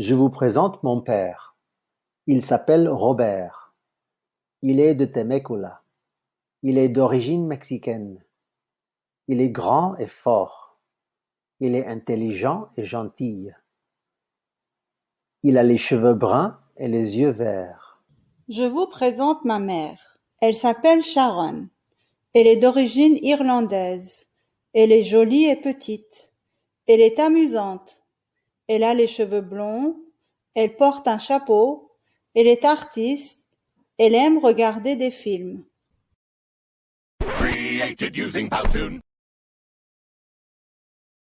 Je vous présente mon père. Il s'appelle Robert. Il est de Temecula. Il est d'origine mexicaine. Il est grand et fort. Il est intelligent et gentil. Il a les cheveux bruns et les yeux verts. Je vous présente ma mère. Elle s'appelle Sharon. Elle est d'origine irlandaise. Elle est jolie et petite. Elle est amusante. Elle a les cheveux blonds. Elle porte un chapeau. Elle est artiste. Elle aime regarder des films. Created using Powtoon.